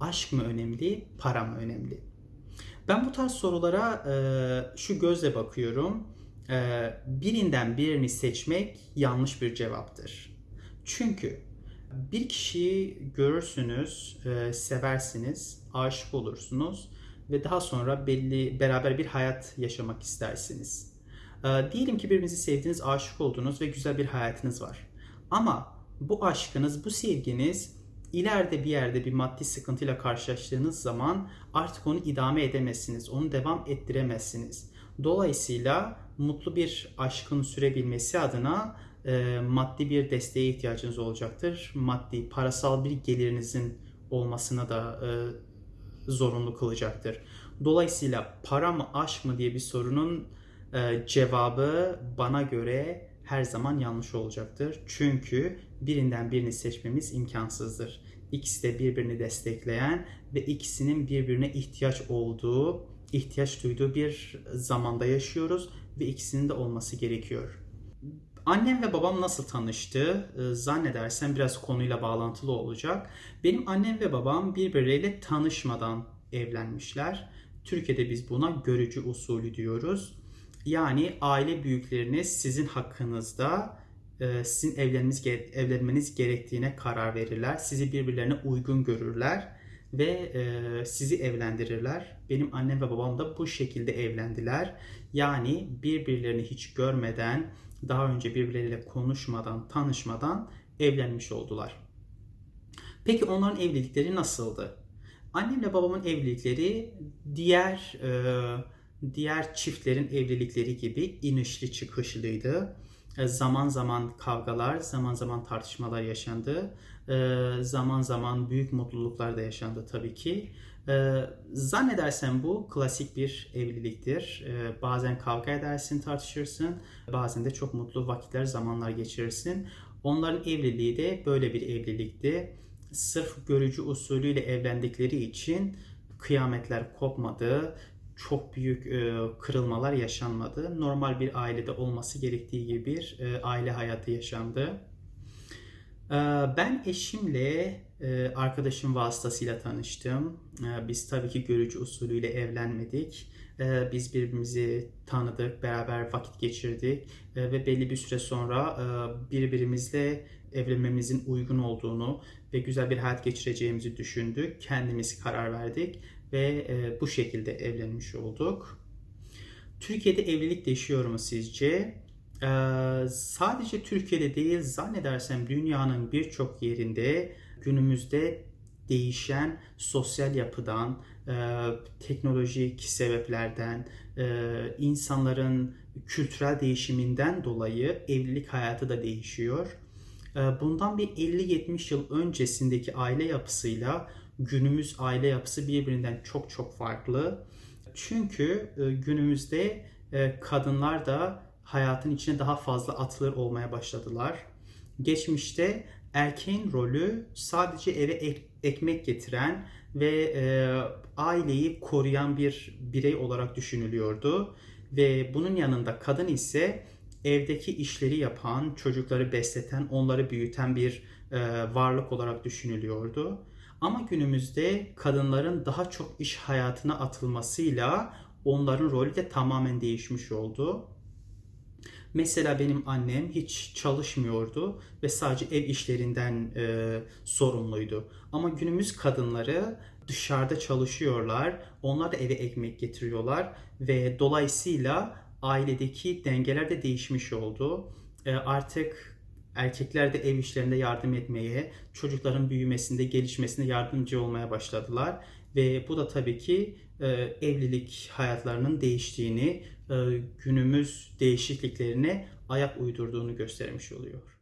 Aşk mı önemli, para mı önemli? Ben bu tarz sorulara e, şu gözle bakıyorum. E, birinden birini seçmek yanlış bir cevaptır. Çünkü bir kişiyi görürsünüz, e, seversiniz, aşık olursunuz ve daha sonra belli beraber bir hayat yaşamak istersiniz. E, diyelim ki birbirinizi sevdiniz, aşık oldunuz ve güzel bir hayatınız var. Ama bu aşkınız, bu sevginiz ileride bir yerde bir maddi sıkıntıyla karşılaştığınız zaman artık onu idame edemezsiniz, onu devam ettiremezsiniz. Dolayısıyla mutlu bir aşkın sürebilmesi adına e, maddi bir desteğe ihtiyacınız olacaktır. Maddi, parasal bir gelirinizin olmasına da e, zorunlu kılacaktır. Dolayısıyla para mı aşk mı diye bir sorunun e, cevabı bana göre her zaman yanlış olacaktır. Çünkü birinden birini seçmemiz imkansızdır. İkisi de birbirini destekleyen ve ikisinin birbirine ihtiyaç olduğu, ihtiyaç duyduğu bir zamanda yaşıyoruz ve ikisinin de olması gerekiyor. Annem ve babam nasıl tanıştı? Ee, Zannedersem biraz konuyla bağlantılı olacak. Benim annem ve babam birbirleriyle tanışmadan evlenmişler. Türkiye'de biz buna görücü usulü diyoruz. Yani aile büyükleriniz sizin hakkınızda e, sizin evlenmeniz, evlenmeniz gerektiğine karar verirler. Sizi birbirlerine uygun görürler ve e, sizi evlendirirler. Benim annem ve babam da bu şekilde evlendiler. Yani birbirlerini hiç görmeden, daha önce birbirleriyle konuşmadan, tanışmadan evlenmiş oldular. Peki onların evlilikleri nasıldı? Annemle babamın evlilikleri diğer e, diğer çiftlerin evlilikleri gibi inişli çıkışlıydı. E, zaman zaman kavgalar, zaman zaman tartışmalar yaşandı. E, zaman zaman büyük mutluluklar da yaşandı tabii ki. E, zannedersem bu klasik bir evliliktir. Bazen kavga edersin, tartışırsın. Bazen de çok mutlu vakitler, zamanlar geçirirsin. Onların evliliği de böyle bir evlilikti. Sırf görücü usulüyle evlendikleri için kıyametler kopmadı çok büyük e, kırılmalar yaşanmadı. Normal bir ailede olması gerektiği gibi bir e, aile hayatı yaşandı. E, ben eşimle e, arkadaşım vasıtasıyla tanıştım. E, biz tabii ki görücü usulüyle evlenmedik. E, biz birbirimizi tanıdık, beraber vakit geçirdik e, ve belli bir süre sonra e, birbirimizle evlenmemizin uygun olduğunu ve güzel bir hayat geçireceğimizi düşündük. Kendimiz karar verdik ve e, bu şekilde evlenmiş olduk. Türkiye'de evlilik değişiyor mu sizce? Ee, sadece Türkiye'de değil zannedersem dünyanın birçok yerinde günümüzde değişen sosyal yapıdan, e, teknolojik sebeplerden, e, insanların kültürel değişiminden dolayı evlilik hayatı da değişiyor. E, bundan bir 50-70 yıl öncesindeki aile yapısıyla günümüz aile yapısı birbirinden çok çok farklı. Çünkü e, günümüzde e, kadınlar da hayatın içine daha fazla atılır olmaya başladılar. Geçmişte erkeğin rolü sadece eve ek, ekmek getiren ve e, aileyi koruyan bir birey olarak düşünülüyordu. Ve bunun yanında kadın ise evdeki işleri yapan, çocukları besleten, onları büyüten bir e, varlık olarak düşünülüyordu. Ama günümüzde kadınların daha çok iş hayatına atılmasıyla onların rolü de tamamen değişmiş oldu. Mesela benim annem hiç çalışmıyordu ve sadece ev işlerinden e, sorumluydu. Ama günümüz kadınları dışarıda çalışıyorlar, onlar da eve ekmek getiriyorlar ve dolayısıyla ailedeki dengeler de değişmiş oldu. E, artık Erkekler de ev işlerinde yardım etmeye, çocukların büyümesinde, gelişmesinde yardımcı olmaya başladılar. Ve bu da tabii ki e, evlilik hayatlarının değiştiğini, e, günümüz değişikliklerine ayak uydurduğunu göstermiş oluyor.